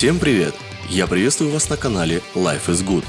Всем привет! Я приветствую вас на канале Life is Good.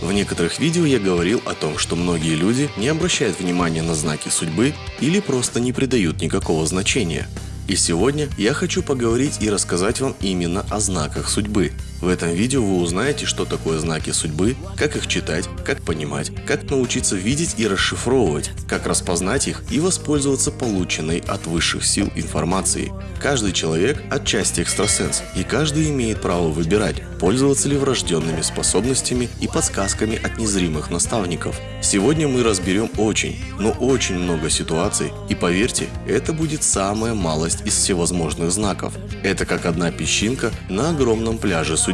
В некоторых видео я говорил о том, что многие люди не обращают внимания на знаки судьбы или просто не придают никакого значения. И сегодня я хочу поговорить и рассказать вам именно о знаках судьбы. В этом видео вы узнаете, что такое знаки судьбы, как их читать, как понимать, как научиться видеть и расшифровывать, как распознать их и воспользоваться полученной от высших сил информацией. Каждый человек отчасти экстрасенс, и каждый имеет право выбирать, пользоваться ли врожденными способностями и подсказками от незримых наставников. Сегодня мы разберем очень, но очень много ситуаций, и поверьте, это будет самая малость из всевозможных знаков. Это как одна песчинка на огромном пляже судьбы.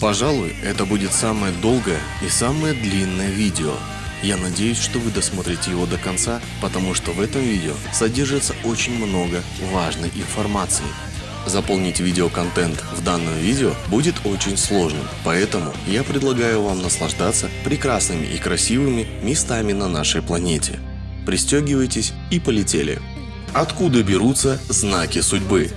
Пожалуй, это будет самое долгое и самое длинное видео. Я надеюсь, что вы досмотрите его до конца, потому что в этом видео содержится очень много важной информации. Заполнить видеоконтент в данном видео будет очень сложным, поэтому я предлагаю вам наслаждаться прекрасными и красивыми местами на нашей планете. Пристегивайтесь и полетели. Откуда берутся знаки судьбы?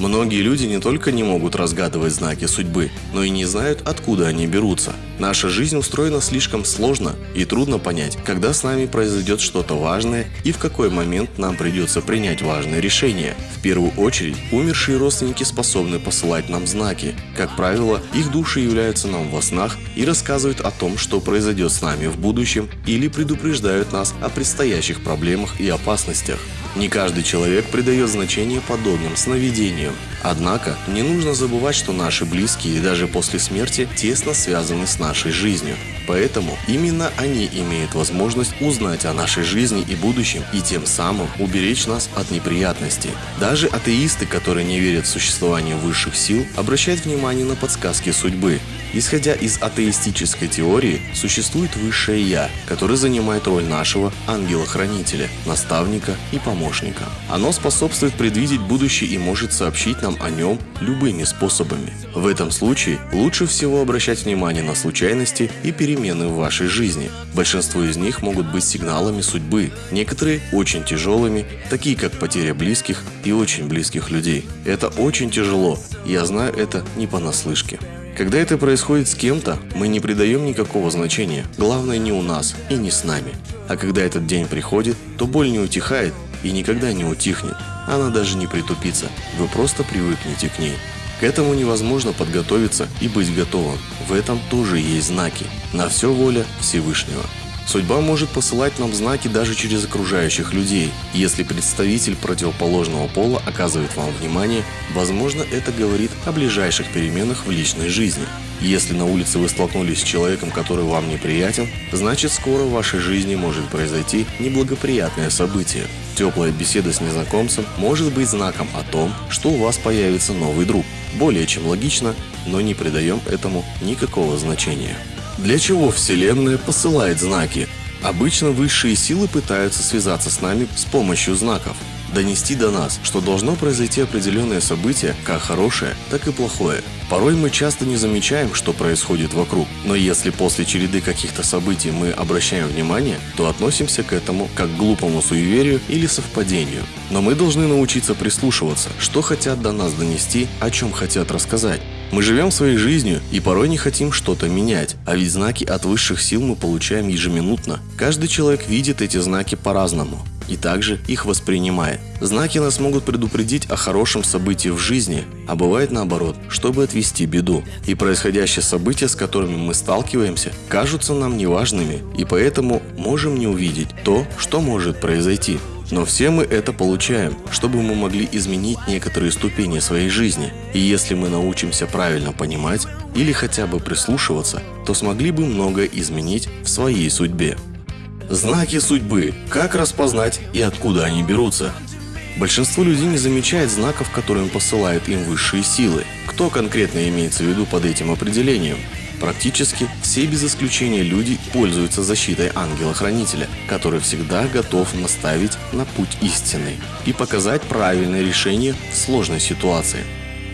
Многие люди не только не могут разгадывать знаки судьбы, но и не знают, откуда они берутся. Наша жизнь устроена слишком сложно и трудно понять, когда с нами произойдет что-то важное и в какой момент нам придется принять важное решение. В первую очередь, умершие родственники способны посылать нам знаки. Как правило, их души являются нам во снах и рассказывают о том, что произойдет с нами в будущем или предупреждают нас о предстоящих проблемах и опасностях. Не каждый человек придает значение подобным сновидениям. Однако, не нужно забывать, что наши близкие даже после смерти тесно связаны с нашей жизнью. Поэтому именно они имеют возможность узнать о нашей жизни и будущем и тем самым уберечь нас от неприятностей. Даже атеисты, которые не верят в существование высших сил, обращают внимание на подсказки судьбы. Исходя из атеистической теории, существует высшее Я, которое занимает роль нашего ангела-хранителя, наставника и помощника. Оно способствует предвидеть будущее и может сообщить нам о нем любыми способами. В этом случае лучше всего обращать внимание на случайности и перемены в вашей жизни. Большинство из них могут быть сигналами судьбы, некоторые очень тяжелыми, такие как потеря близких и очень близких людей. Это очень тяжело, я знаю это не понаслышке. Когда это происходит с кем-то, мы не придаем никакого значения, главное не у нас и не с нами. А когда этот день приходит, то боль не утихает и никогда не утихнет. Она даже не притупится, вы просто привыкнете к ней. К этому невозможно подготовиться и быть готовым. В этом тоже есть знаки. На все воля Всевышнего. Судьба может посылать нам знаки даже через окружающих людей. Если представитель противоположного пола оказывает вам внимание, возможно это говорит о ближайших переменах в личной жизни. Если на улице вы столкнулись с человеком, который вам неприятен, значит скоро в вашей жизни может произойти неблагоприятное событие. Теплая беседа с незнакомцем может быть знаком о том, что у вас появится новый друг. Более чем логично, но не придаем этому никакого значения. Для чего Вселенная посылает знаки? Обычно высшие силы пытаются связаться с нами с помощью знаков, донести до нас, что должно произойти определенное событие, как хорошее, так и плохое. Порой мы часто не замечаем, что происходит вокруг, но если после череды каких-то событий мы обращаем внимание, то относимся к этому как к глупому суеверию или совпадению. Но мы должны научиться прислушиваться, что хотят до нас донести, о чем хотят рассказать. Мы живем своей жизнью и порой не хотим что-то менять, а ведь знаки от высших сил мы получаем ежеминутно. Каждый человек видит эти знаки по-разному и также их воспринимает. Знаки нас могут предупредить о хорошем событии в жизни, а бывает наоборот, чтобы отвести беду. И происходящие события, с которыми мы сталкиваемся, кажутся нам неважными, и поэтому можем не увидеть то, что может произойти. Но все мы это получаем, чтобы мы могли изменить некоторые ступени своей жизни. И если мы научимся правильно понимать или хотя бы прислушиваться, то смогли бы многое изменить в своей судьбе. Знаки судьбы. Как распознать и откуда они берутся? Большинство людей не замечает знаков, которые посылают им высшие силы. Кто конкретно имеется в виду под этим определением? Практически все без исключения люди пользуются защитой ангела-хранителя, который всегда готов наставить на путь истинный и показать правильное решение в сложной ситуации.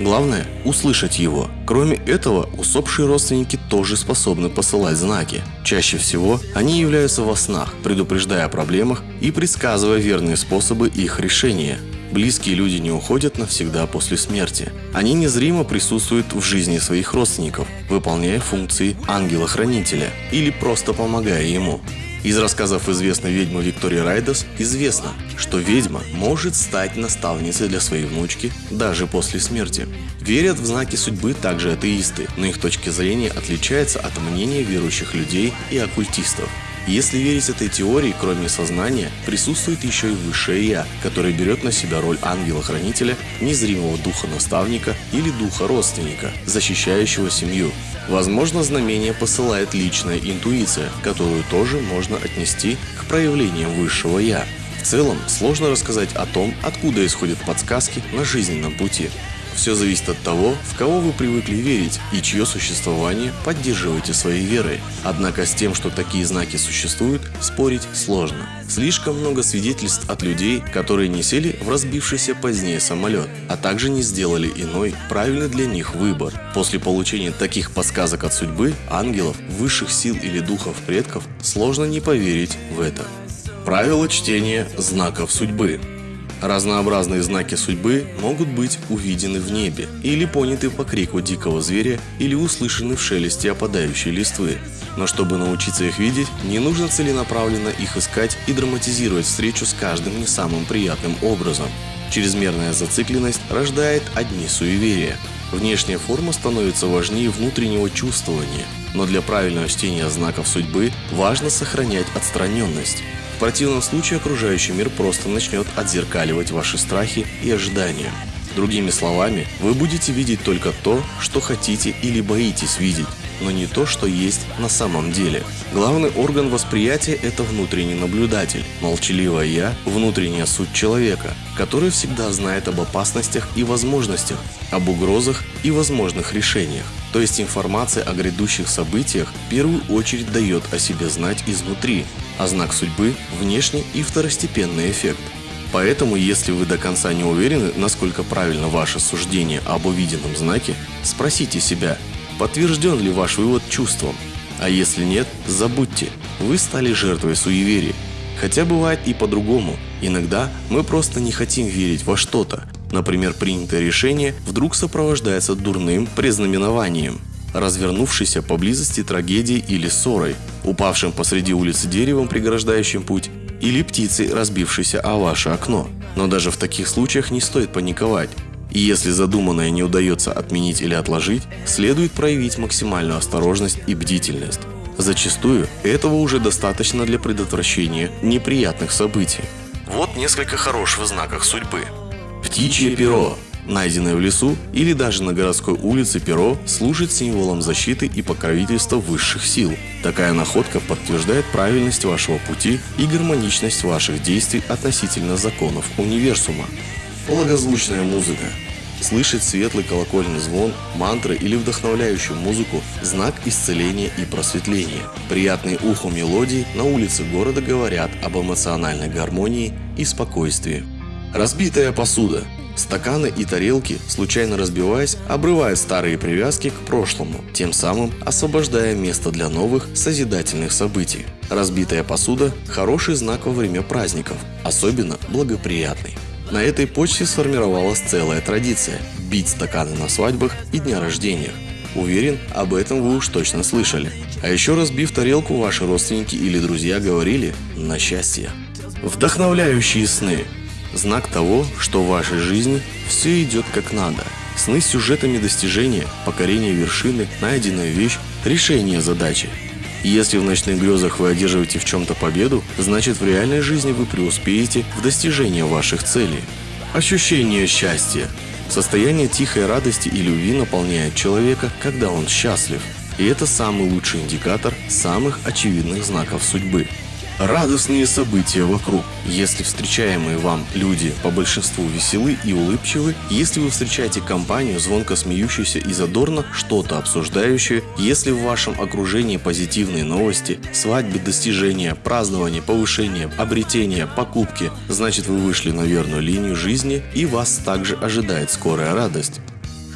Главное – услышать его. Кроме этого, усопшие родственники тоже способны посылать знаки. Чаще всего они являются во снах, предупреждая о проблемах и предсказывая верные способы их решения. Близкие люди не уходят навсегда после смерти. Они незримо присутствуют в жизни своих родственников, выполняя функции ангела-хранителя или просто помогая ему. Из рассказов известной ведьмы Виктории Райдерс известно, что ведьма может стать наставницей для своей внучки даже после смерти. Верят в знаки судьбы также атеисты, но их точки зрения отличаются от мнения верующих людей и оккультистов. Если верить этой теории, кроме сознания, присутствует еще и высшее Я, которое берет на себя роль ангела-хранителя, незримого духа-наставника или духа-родственника, защищающего семью. Возможно, знамение посылает личная интуиция, которую тоже можно отнести к проявлениям высшего Я. В целом, сложно рассказать о том, откуда исходят подсказки на жизненном пути. Все зависит от того, в кого вы привыкли верить и чье существование поддерживаете своей верой. Однако с тем, что такие знаки существуют, спорить сложно. Слишком много свидетельств от людей, которые не сели в разбившийся позднее самолет, а также не сделали иной, правильный для них выбор. После получения таких подсказок от судьбы, ангелов, высших сил или духов предков, сложно не поверить в это. Правило чтения знаков судьбы. Разнообразные знаки судьбы могут быть увидены в небе, или поняты по крику дикого зверя, или услышаны в шелесте опадающей листвы. Но чтобы научиться их видеть, не нужно целенаправленно их искать и драматизировать встречу с каждым не самым приятным образом. Чрезмерная зацикленность рождает одни суеверия. Внешняя форма становится важнее внутреннего чувствования, но для правильного чтения знаков судьбы важно сохранять отстраненность. В противном случае окружающий мир просто начнет отзеркаливать ваши страхи и ожидания. Другими словами, вы будете видеть только то, что хотите или боитесь видеть, но не то, что есть на самом деле. Главный орган восприятия – это внутренний наблюдатель, молчаливое «я» – внутренняя суть человека, который всегда знает об опасностях и возможностях, об угрозах и возможных решениях. То есть информация о грядущих событиях в первую очередь дает о себе знать изнутри, а знак судьбы – внешний и второстепенный эффект. Поэтому, если вы до конца не уверены, насколько правильно ваше суждение об увиденном знаке, спросите себя, подтвержден ли ваш вывод чувством. А если нет, забудьте, вы стали жертвой суеверия. Хотя бывает и по-другому. Иногда мы просто не хотим верить во что-то. Например, принятое решение вдруг сопровождается дурным предзнаменованием развернувшейся поблизости трагедией или ссорой, упавшим посреди улицы деревом, преграждающим путь, или птицей, разбившейся о ваше окно. Но даже в таких случаях не стоит паниковать. И если задуманное не удается отменить или отложить, следует проявить максимальную осторожность и бдительность. Зачастую этого уже достаточно для предотвращения неприятных событий. Вот несколько хороших знаков судьбы. Птичье перо Найденное в лесу или даже на городской улице перо служит символом защиты и покровительства высших сил. Такая находка подтверждает правильность вашего пути и гармоничность ваших действий относительно законов универсума. Благозвучная музыка. Слышать светлый колокольный звон, мантры или вдохновляющую музыку – знак исцеления и просветления. Приятные уху мелодии на улице города говорят об эмоциональной гармонии и спокойствии. Разбитая посуда Стаканы и тарелки, случайно разбиваясь, обрывают старые привязки к прошлому, тем самым освобождая место для новых созидательных событий. Разбитая посуда – хороший знак во время праздников, особенно благоприятный. На этой почте сформировалась целая традиция – бить стаканы на свадьбах и дня рождения. Уверен, об этом вы уж точно слышали. А еще разбив тарелку, ваши родственники или друзья говорили «на счастье». Вдохновляющие сны Знак того, что в вашей жизни все идет как надо. Сны с сюжетами достижения, покорения вершины, найденная вещь, решение задачи. Если в ночных грезах вы одерживаете в чем-то победу, значит в реальной жизни вы преуспеете в достижении ваших целей. Ощущение счастья. Состояние тихой радости и любви наполняет человека, когда он счастлив. И это самый лучший индикатор самых очевидных знаков судьбы радостные события вокруг. Если встречаемые вам люди по большинству веселы и улыбчивы, если вы встречаете компанию, звонко смеющуюся и задорно что-то обсуждающую, если в вашем окружении позитивные новости, свадьбы, достижения, празднования, повышения, обретения, покупки, значит вы вышли на верную линию жизни и вас также ожидает скорая радость.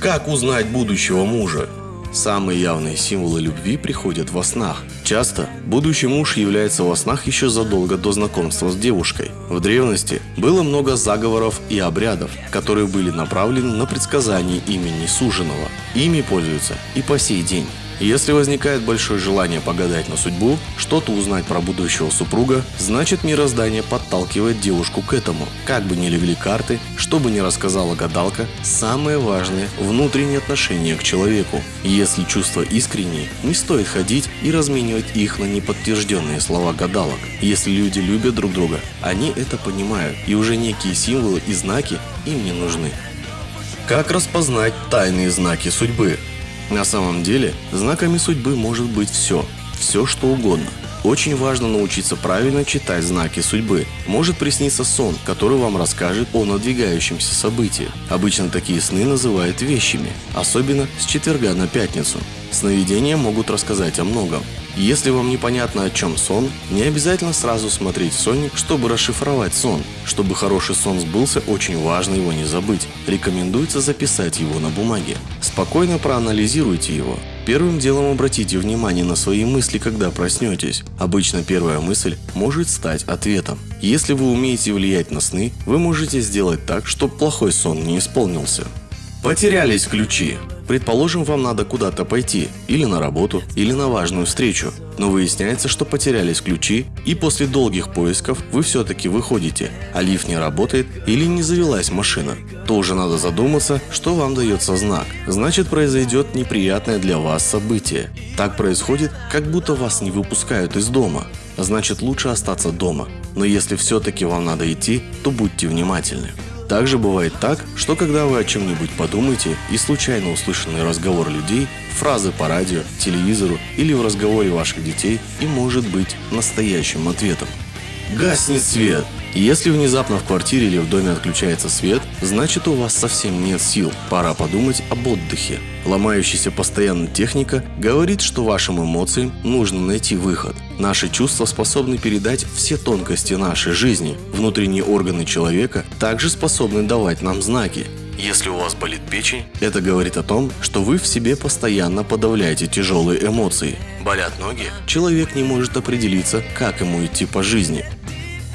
Как узнать будущего мужа? Самые явные символы любви приходят во снах. Часто будущий муж является во снах еще задолго до знакомства с девушкой. В древности было много заговоров и обрядов, которые были направлены на предсказание имени суженого. Ими пользуются и по сей день. Если возникает большое желание погадать на судьбу, что-то узнать про будущего супруга, значит мироздание подталкивает девушку к этому. Как бы ни легли карты, что бы ни рассказала гадалка, самое важное – внутреннее отношение к человеку. Если чувства искренние, не стоит ходить и разменивать их на неподтвержденные слова гадалок. Если люди любят друг друга, они это понимают, и уже некие символы и знаки им не нужны. Как распознать тайные знаки судьбы? На самом деле, знаками судьбы может быть все, все что угодно. Очень важно научиться правильно читать знаки судьбы. Может присниться сон, который вам расскажет о надвигающемся событии. Обычно такие сны называют вещами, особенно с четверга на пятницу. Сновидения могут рассказать о многом. Если вам непонятно о чем сон, не обязательно сразу смотреть сонник, чтобы расшифровать сон. Чтобы хороший сон сбылся, очень важно его не забыть. Рекомендуется записать его на бумаге. Спокойно проанализируйте его. Первым делом обратите внимание на свои мысли, когда проснетесь. Обычно первая мысль может стать ответом. Если вы умеете влиять на сны, вы можете сделать так, чтобы плохой сон не исполнился. Потерялись ключи. Предположим, вам надо куда-то пойти, или на работу, или на важную встречу. Но выясняется, что потерялись ключи, и после долгих поисков вы все-таки выходите, а лифт не работает или не завелась машина. То уже надо задуматься, что вам дается знак. Значит, произойдет неприятное для вас событие. Так происходит, как будто вас не выпускают из дома. Значит, лучше остаться дома. Но если все-таки вам надо идти, то будьте внимательны. Также бывает так, что когда вы о чем-нибудь подумаете и случайно услышанный разговор людей, фразы по радио, телевизору или в разговоре ваших детей и может быть настоящим ответом. Гаснет свет. Если внезапно в квартире или в доме отключается свет, значит у вас совсем нет сил, пора подумать об отдыхе. Ломающаяся постоянно техника говорит, что вашим эмоциям нужно найти выход. Наши чувства способны передать все тонкости нашей жизни. Внутренние органы человека также способны давать нам знаки. Если у вас болит печень, это говорит о том, что вы в себе постоянно подавляете тяжелые эмоции. Болят ноги, человек не может определиться, как ему идти по жизни.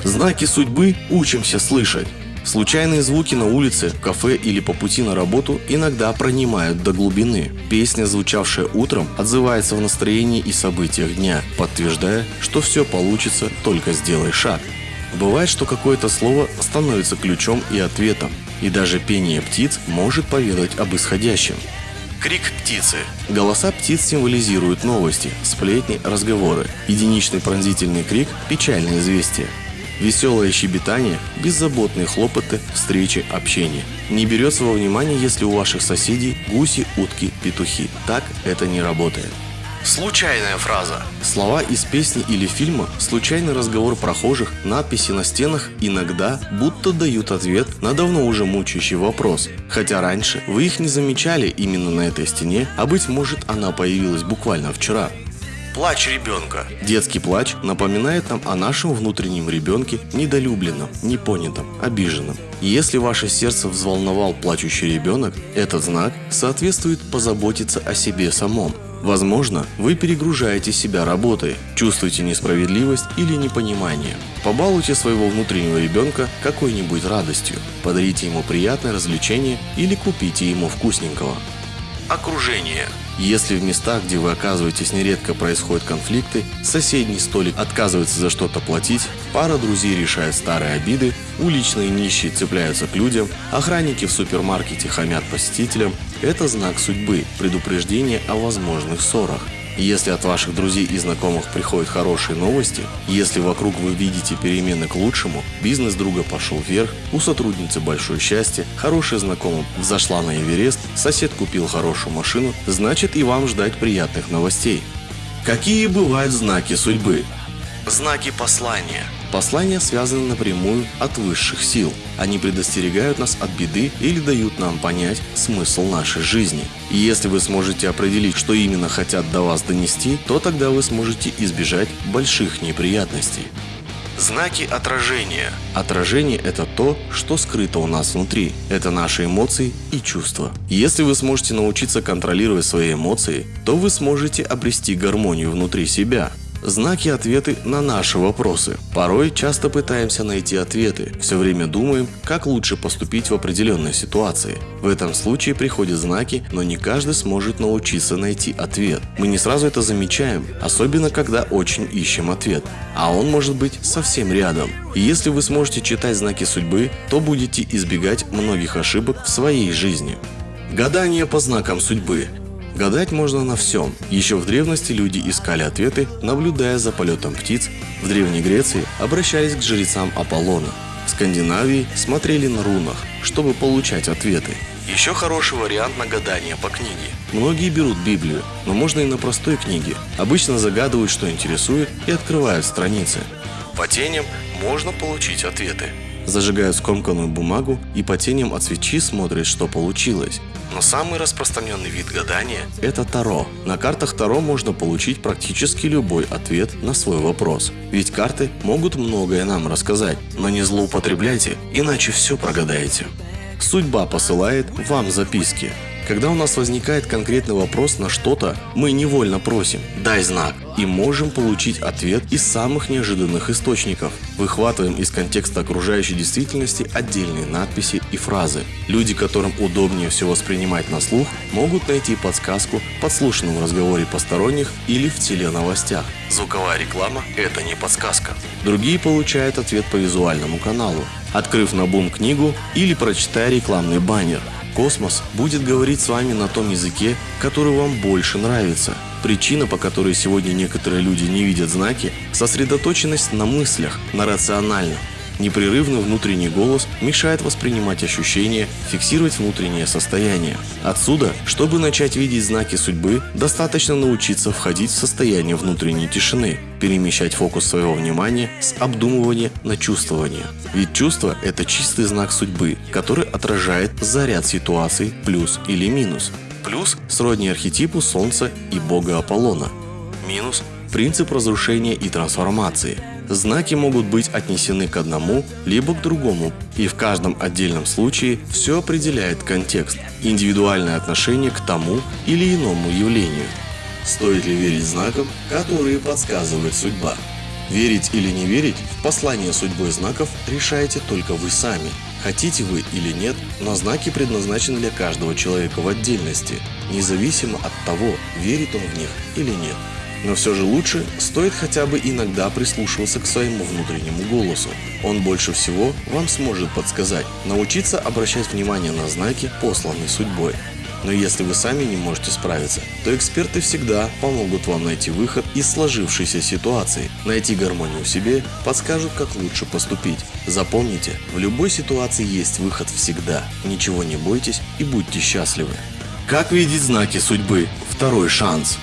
Знаки судьбы учимся слышать. Случайные звуки на улице, кафе или по пути на работу иногда пронимают до глубины. Песня, звучавшая утром, отзывается в настроении и событиях дня, подтверждая, что все получится, только сделай шаг. Бывает, что какое-то слово становится ключом и ответом, и даже пение птиц может поведать об исходящем. Крик птицы. Голоса птиц символизируют новости, сплетни, разговоры. Единичный пронзительный крик – печальное известие. Веселое щебетание, беззаботные хлопоты, встречи, общение. Не берется во внимание, если у ваших соседей гуси, утки, петухи. Так это не работает. Случайная фраза. Слова из песни или фильма, случайный разговор прохожих, надписи на стенах иногда будто дают ответ на давно уже мучающий вопрос. Хотя раньше вы их не замечали именно на этой стене, а быть может она появилась буквально вчера. Плач ребенка. Детский плач напоминает нам о нашем внутреннем ребенке, недолюбленном, непонятом, обиженном. Если ваше сердце взволновал плачущий ребенок, этот знак соответствует позаботиться о себе самом. Возможно, вы перегружаете себя работой, чувствуете несправедливость или непонимание. Побалуйте своего внутреннего ребенка какой-нибудь радостью, подарите ему приятное развлечение или купите ему вкусненького. Окружение. Если в местах, где вы оказываетесь нередко происходят конфликты, соседний столик отказывается за что-то платить, пара друзей решает старые обиды, уличные нищие цепляются к людям, охранники в супермаркете хамят посетителям, это знак судьбы, предупреждение о возможных ссорах. Если от ваших друзей и знакомых приходят хорошие новости, если вокруг вы видите перемены к лучшему, бизнес друга пошел вверх, у сотрудницы большое счастье, хорошая знакомая взошла на Эверест, сосед купил хорошую машину, значит и вам ждать приятных новостей. Какие бывают знаки судьбы? Знаки послания. Послания связаны напрямую от высших сил. Они предостерегают нас от беды или дают нам понять смысл нашей жизни. И если вы сможете определить, что именно хотят до вас донести, то тогда вы сможете избежать больших неприятностей. Знаки отражения. Отражение – это то, что скрыто у нас внутри. Это наши эмоции и чувства. Если вы сможете научиться контролировать свои эмоции, то вы сможете обрести гармонию внутри себя знаки ответы на наши вопросы. Порой часто пытаемся найти ответы, все время думаем, как лучше поступить в определенной ситуации. В этом случае приходят знаки, но не каждый сможет научиться найти ответ. Мы не сразу это замечаем, особенно когда очень ищем ответ, а он может быть совсем рядом. И если вы сможете читать знаки судьбы, то будете избегать многих ошибок в своей жизни. Гадание по знакам судьбы Гадать можно на всем. Еще в древности люди искали ответы, наблюдая за полетом птиц. В Древней Греции обращались к жрецам Аполлона. В Скандинавии смотрели на рунах, чтобы получать ответы. Еще хороший вариант на гадание по книге. Многие берут Библию, но можно и на простой книге. Обычно загадывают, что интересует, и открывают страницы. По теням можно получить ответы. Зажигают скомканную бумагу и по теням от свечи смотрят, что получилось. Но самый распространенный вид гадания – это Таро. На картах Таро можно получить практически любой ответ на свой вопрос. Ведь карты могут многое нам рассказать, но не злоупотребляйте, иначе все прогадаете. Судьба посылает вам записки. Когда у нас возникает конкретный вопрос на что-то, мы невольно просим «дай знак» и можем получить ответ из самых неожиданных источников. Выхватываем из контекста окружающей действительности отдельные надписи и фразы. Люди, которым удобнее все воспринимать на слух, могут найти подсказку в подслушанном разговоре посторонних или в теленовостях. Звуковая реклама – это не подсказка. Другие получают ответ по визуальному каналу, открыв на бум книгу или прочитая рекламный баннер – Космос будет говорить с вами на том языке, который вам больше нравится. Причина, по которой сегодня некоторые люди не видят знаки – сосредоточенность на мыслях, на рациональном. Непрерывный внутренний голос мешает воспринимать ощущения, фиксировать внутреннее состояние. Отсюда, чтобы начать видеть знаки судьбы, достаточно научиться входить в состояние внутренней тишины, перемещать фокус своего внимания с обдумывания на чувствование. Ведь чувство – это чистый знак судьбы, который отражает заряд ситуаций плюс или минус. Плюс – сродни архетипу Солнца и бога Аполлона. Минус – принцип разрушения и трансформации – знаки могут быть отнесены к одному, либо к другому, и в каждом отдельном случае все определяет контекст, индивидуальное отношение к тому или иному явлению. Стоит ли верить знакам, которые подсказывает судьба? Верить или не верить в послание судьбой знаков решаете только вы сами. Хотите вы или нет, но знаки предназначены для каждого человека в отдельности, независимо от того, верит он в них или нет. Но все же лучше стоит хотя бы иногда прислушиваться к своему внутреннему голосу. Он больше всего вам сможет подсказать, научиться обращать внимание на знаки, посланные судьбой. Но если вы сами не можете справиться, то эксперты всегда помогут вам найти выход из сложившейся ситуации, найти гармонию в себе, подскажут, как лучше поступить. Запомните, в любой ситуации есть выход всегда. Ничего не бойтесь и будьте счастливы. Как видеть знаки судьбы? Второй шанс.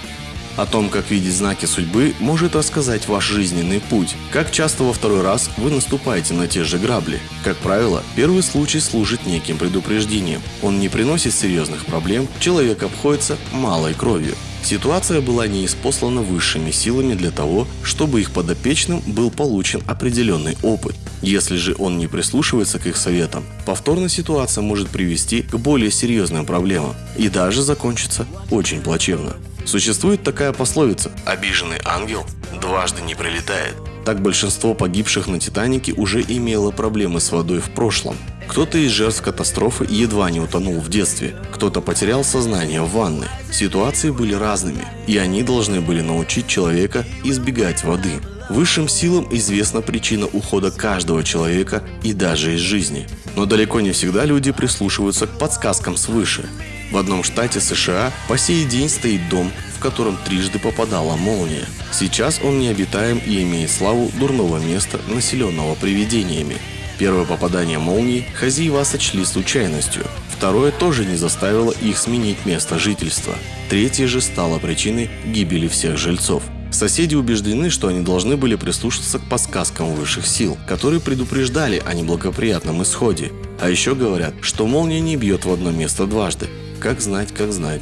О том, как видеть знаки судьбы, может рассказать ваш жизненный путь. Как часто во второй раз вы наступаете на те же грабли. Как правило, первый случай служит неким предупреждением. Он не приносит серьезных проблем, человек обходится малой кровью. Ситуация была не испослана высшими силами для того, чтобы их подопечным был получен определенный опыт. Если же он не прислушивается к их советам, повторная ситуация может привести к более серьезным проблемам и даже закончиться очень плачевно. Существует такая пословица «Обиженный ангел дважды не прилетает». Так большинство погибших на Титанике уже имело проблемы с водой в прошлом. Кто-то из жертв катастрофы едва не утонул в детстве, кто-то потерял сознание в ванной. Ситуации были разными, и они должны были научить человека избегать воды. Высшим силам известна причина ухода каждого человека и даже из жизни. Но далеко не всегда люди прислушиваются к подсказкам свыше. В одном штате США по сей день стоит дом, в котором трижды попадала молния. Сейчас он необитаем и имеет славу дурного места, населенного привидениями. Первое попадание молнии хозяева сочли случайностью. Второе тоже не заставило их сменить место жительства. Третье же стало причиной гибели всех жильцов. Соседи убеждены, что они должны были прислушаться к подсказкам высших сил, которые предупреждали о неблагоприятном исходе. А еще говорят, что молния не бьет в одно место дважды, как знать, как знать.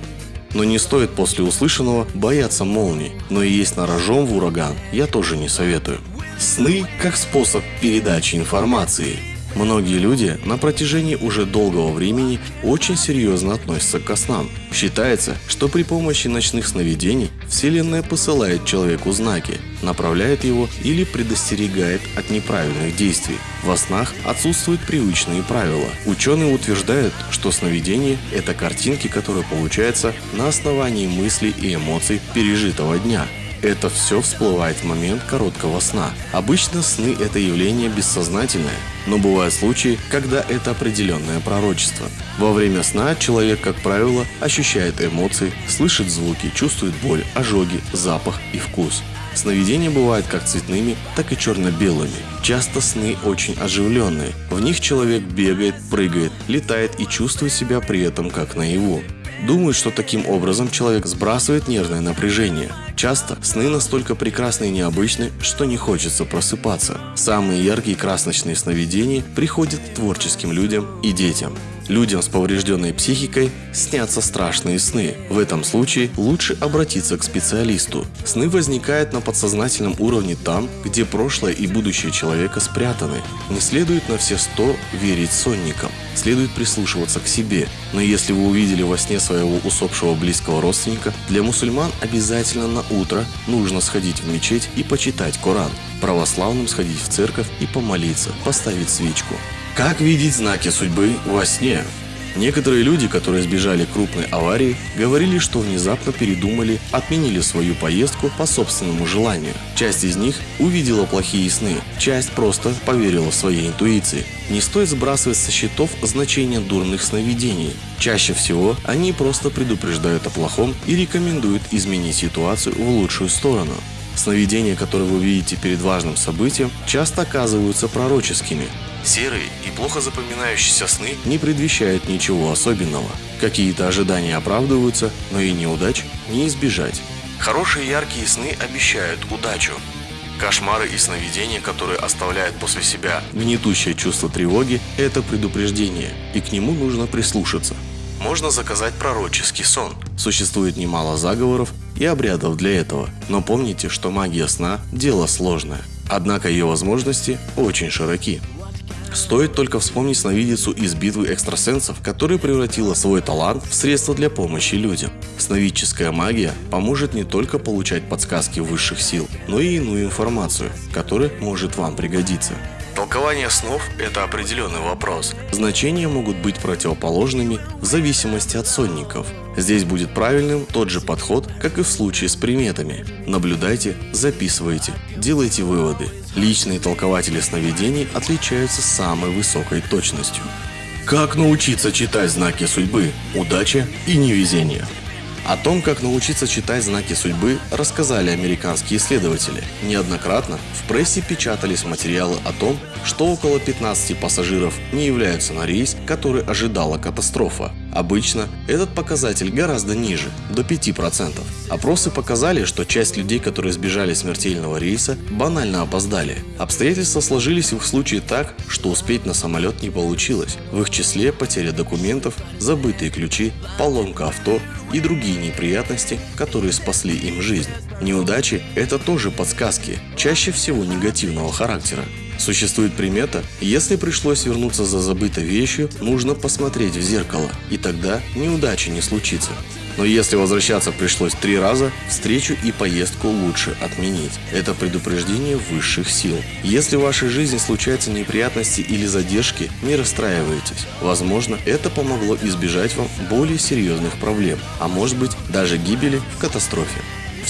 Но не стоит после услышанного бояться молний, но и есть на рожом в ураган я тоже не советую. Сны как способ передачи информации. Многие люди на протяжении уже долгого времени очень серьезно относятся к снам. Считается, что при помощи ночных сновидений Вселенная посылает человеку знаки, направляет его или предостерегает от неправильных действий. Во снах отсутствуют привычные правила. Ученые утверждают, что сновидение – это картинки, которые получаются на основании мыслей и эмоций пережитого дня. Это все всплывает в момент короткого сна. Обычно сны – это явление бессознательное, но бывают случаи, когда это определенное пророчество. Во время сна человек, как правило, ощущает эмоции, слышит звуки, чувствует боль, ожоги, запах и вкус. Сновидения бывают как цветными, так и черно-белыми. Часто сны очень оживленные. В них человек бегает, прыгает, летает и чувствует себя при этом как наяву. Думают, что таким образом человек сбрасывает нервное напряжение. Часто сны настолько прекрасны и необычны, что не хочется просыпаться. Самые яркие красночные сновидения приходят творческим людям и детям. Людям с поврежденной психикой снятся страшные сны. В этом случае лучше обратиться к специалисту. Сны возникают на подсознательном уровне там, где прошлое и будущее человека спрятаны. Не следует на все сто верить сонникам. Следует прислушиваться к себе. Но если вы увидели во сне своего усопшего близкого родственника, для мусульман обязательно на утро нужно сходить в мечеть и почитать Коран. Православным сходить в церковь и помолиться, поставить свечку. Как видеть знаки судьбы во сне? Некоторые люди, которые избежали крупной аварии, говорили, что внезапно передумали, отменили свою поездку по собственному желанию. Часть из них увидела плохие сны, часть просто поверила своей интуиции. Не стоит сбрасывать со счетов значение дурных сновидений. Чаще всего они просто предупреждают о плохом и рекомендуют изменить ситуацию в лучшую сторону. Сновидения, которые вы видите перед важным событием, часто оказываются пророческими. Серые и плохо запоминающиеся сны не предвещают ничего особенного. Какие-то ожидания оправдываются, но и неудач не избежать. Хорошие яркие сны обещают удачу. Кошмары и сновидения, которые оставляют после себя гнетущее чувство тревоги, это предупреждение, и к нему нужно прислушаться. Можно заказать пророческий сон. Существует немало заговоров и обрядов для этого, но помните, что магия сна – дело сложное. Однако ее возможности очень широки. Стоит только вспомнить сновидицу из битвы экстрасенсов, которая превратила свой талант в средство для помощи людям. Сновидческая магия поможет не только получать подсказки высших сил, но и иную информацию, которая может вам пригодиться. Толкование снов – это определенный вопрос. Значения могут быть противоположными в зависимости от сонников. Здесь будет правильным тот же подход, как и в случае с приметами. Наблюдайте, записывайте, делайте выводы. Личные толкователи сновидений отличаются самой высокой точностью. Как научиться читать знаки судьбы, удача и невезение? О том, как научиться читать знаки судьбы, рассказали американские исследователи. Неоднократно в прессе печатались материалы о том, что около 15 пассажиров не являются на рейс, который ожидала катастрофа. Обычно этот показатель гораздо ниже, до 5%. Опросы показали, что часть людей, которые избежали смертельного рейса, банально опоздали. Обстоятельства сложились в их случае так, что успеть на самолет не получилось. В их числе потеря документов, забытые ключи, поломка авто и другие неприятности, которые спасли им жизнь. Неудачи – это тоже подсказки, чаще всего негативного характера. Существует примета, если пришлось вернуться за забытой вещью, нужно посмотреть в зеркало, и тогда неудачи не случится. Но если возвращаться пришлось три раза, встречу и поездку лучше отменить. Это предупреждение высших сил. Если в вашей жизни случаются неприятности или задержки, не расстраивайтесь. Возможно, это помогло избежать вам более серьезных проблем, а может быть даже гибели в катастрофе.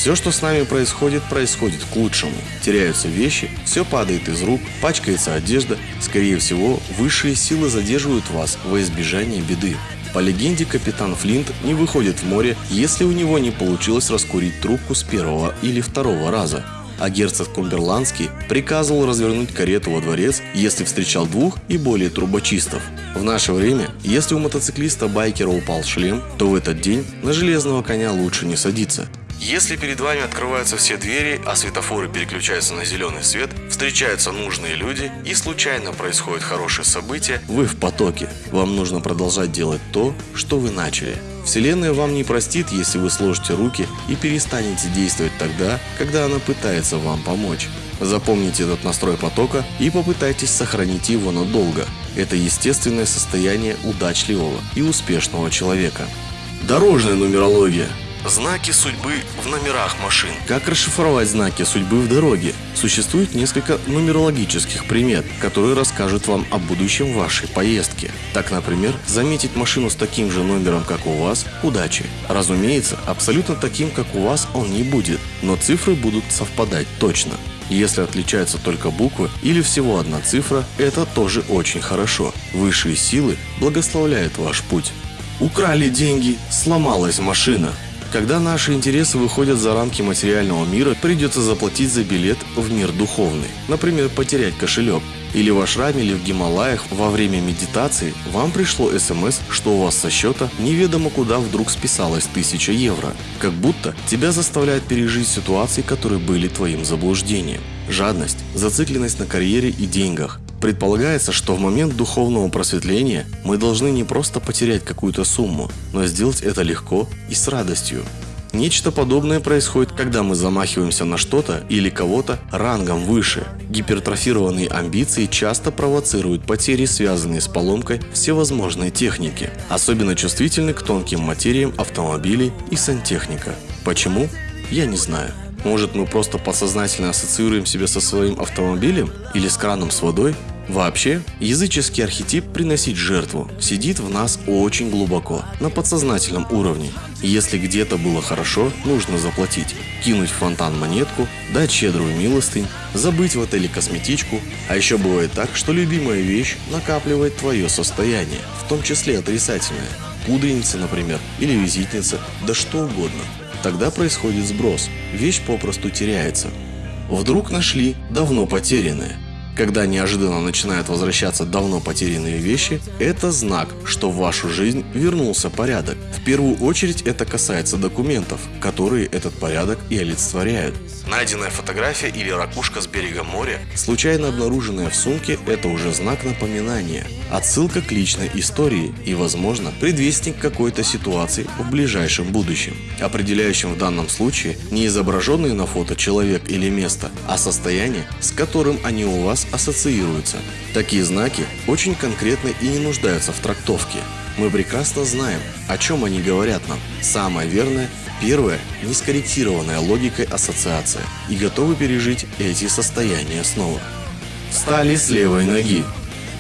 Все, что с нами происходит, происходит к лучшему. Теряются вещи, все падает из рук, пачкается одежда. Скорее всего, высшие силы задерживают вас во избежание беды. По легенде, капитан Флинт не выходит в море, если у него не получилось раскурить трубку с первого или второго раза. А герцог Кумберландский приказывал развернуть карету во дворец, если встречал двух и более трубочистов. В наше время, если у мотоциклиста-байкера упал шлем, то в этот день на железного коня лучше не садиться. Если перед вами открываются все двери, а светофоры переключаются на зеленый свет, встречаются нужные люди и случайно происходит хорошее событие, вы в потоке. Вам нужно продолжать делать то, что вы начали. Вселенная вам не простит, если вы сложите руки и перестанете действовать тогда, когда она пытается вам помочь. Запомните этот настрой потока и попытайтесь сохранить его надолго. Это естественное состояние удачливого и успешного человека. Дорожная нумерология. Знаки судьбы в номерах машин. Как расшифровать знаки судьбы в дороге? Существует несколько нумерологических примет, которые расскажут вам о будущем вашей поездки. Так, например, заметить машину с таким же номером, как у вас – удачи. Разумеется, абсолютно таким, как у вас, он не будет, но цифры будут совпадать точно. Если отличаются только буквы или всего одна цифра, это тоже очень хорошо. Высшие силы благословляют ваш путь. Украли деньги, сломалась машина. Когда наши интересы выходят за рамки материального мира, придется заплатить за билет в мир духовный. Например, потерять кошелек. Или в ашраме, или в Гималаях во время медитации вам пришло смс, что у вас со счета неведомо куда вдруг списалось 1000 евро. Как будто тебя заставляют пережить ситуации, которые были твоим заблуждением. Жадность, зацикленность на карьере и деньгах, Предполагается, что в момент духовного просветления мы должны не просто потерять какую-то сумму, но сделать это легко и с радостью. Нечто подобное происходит, когда мы замахиваемся на что-то или кого-то рангом выше. Гипертрофированные амбиции часто провоцируют потери, связанные с поломкой всевозможной техники. Особенно чувствительны к тонким материям автомобилей и сантехника. Почему? Я не знаю. Может мы просто подсознательно ассоциируем себя со своим автомобилем или с краном с водой? Вообще, языческий архетип приносить жертву сидит в нас очень глубоко, на подсознательном уровне. Если где-то было хорошо, нужно заплатить. Кинуть в фонтан монетку, дать щедрую милостынь, забыть в отеле косметичку. А еще бывает так, что любимая вещь накапливает твое состояние, в том числе отрицательное. Пудреница, например, или визитница, да что угодно. Тогда происходит сброс, вещь попросту теряется. Вдруг нашли давно потерянное. Когда неожиданно начинают возвращаться давно потерянные вещи, это знак, что в вашу жизнь вернулся порядок. В первую очередь это касается документов, которые этот порядок и олицетворяют. Найденная фотография или ракушка с берега моря, случайно обнаруженная в сумке, это уже знак напоминания. Отсылка к личной истории и, возможно, предвестник какой-то ситуации в ближайшем будущем. Определяющим в данном случае не изображенный на фото человек или место, а состояние, с которым они у вас ассоциируются. Такие знаки очень конкретны и не нуждаются в трактовке. Мы прекрасно знаем, о чем они говорят нам. Самое верное Первое – нескорректированная логикой ассоциация и готовы пережить эти состояния снова. Встали с левой ноги.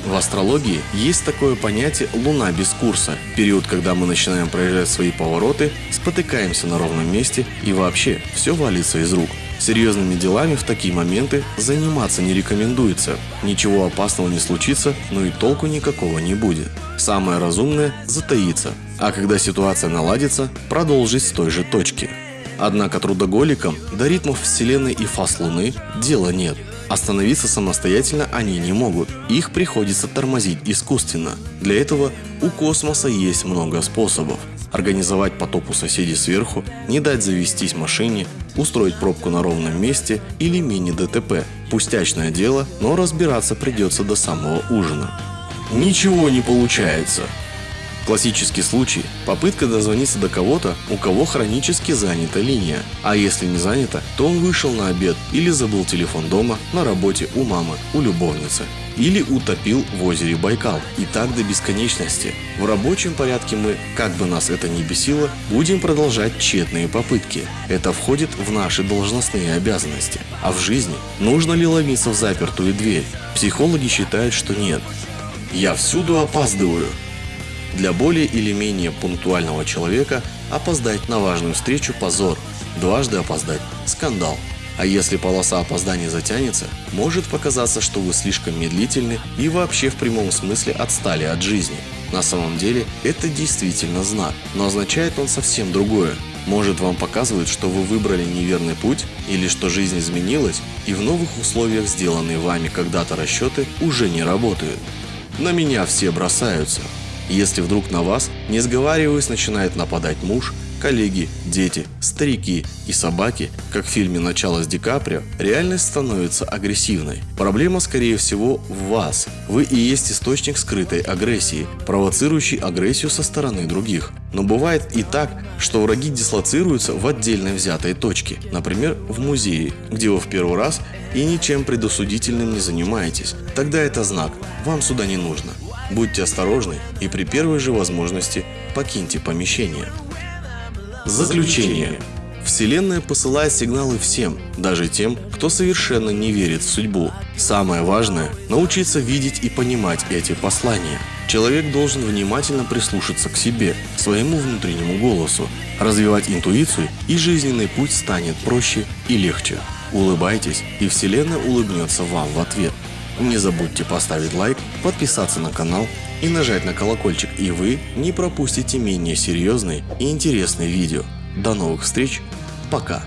В астрологии есть такое понятие «луна без курса» – период, когда мы начинаем проезжать свои повороты, спотыкаемся на ровном месте и вообще все валится из рук. Серьезными делами в такие моменты заниматься не рекомендуется. Ничего опасного не случится, но и толку никакого не будет. Самое разумное – затаиться, а когда ситуация наладится, продолжить с той же точки. Однако трудоголикам до ритмов Вселенной и фаз Луны дела нет. Остановиться самостоятельно они не могут, их приходится тормозить искусственно. Для этого у космоса есть много способов. Организовать потоп у соседей сверху, не дать завестись машине, устроить пробку на ровном месте или мини-ДТП. Пустячное дело, но разбираться придется до самого ужина. Ничего не получается. Классический случай – попытка дозвониться до кого-то, у кого хронически занята линия. А если не занята, то он вышел на обед или забыл телефон дома, на работе у мамы, у любовницы. Или утопил в озере Байкал. И так до бесконечности. В рабочем порядке мы, как бы нас это ни бесило, будем продолжать тщетные попытки. Это входит в наши должностные обязанности. А в жизни нужно ли ломиться в запертую дверь? Психологи считают, что нет. Я всюду опаздываю. Для более или менее пунктуального человека опоздать на важную встречу – позор, дважды опоздать – скандал. А если полоса опозданий затянется, может показаться, что вы слишком медлительны и вообще в прямом смысле отстали от жизни. На самом деле это действительно знак, но означает он совсем другое. Может вам показывает, что вы выбрали неверный путь или что жизнь изменилась и в новых условиях сделанные вами когда-то расчеты уже не работают. На меня все бросаются. Если вдруг на вас, не сговариваясь, начинает нападать муж, коллеги, дети, старики и собаки, как в фильме «Начало» с Ди Каприо, реальность становится агрессивной. Проблема, скорее всего, в вас. Вы и есть источник скрытой агрессии, провоцирующий агрессию со стороны других. Но бывает и так, что враги дислоцируются в отдельной взятой точке, например, в музее, где вы в первый раз и ничем предосудительным не занимаетесь. Тогда это знак, вам сюда не нужно. Будьте осторожны и при первой же возможности покиньте помещение. Заключение. Вселенная посылает сигналы всем, даже тем, кто совершенно не верит в судьбу. Самое важное – научиться видеть и понимать эти послания. Человек должен внимательно прислушаться к себе, своему внутреннему голосу, развивать интуицию, и жизненный путь станет проще и легче. Улыбайтесь, и Вселенная улыбнется вам в ответ. Не забудьте поставить лайк, подписаться на канал и нажать на колокольчик, и вы не пропустите менее серьезные и интересные видео. До новых встреч, пока!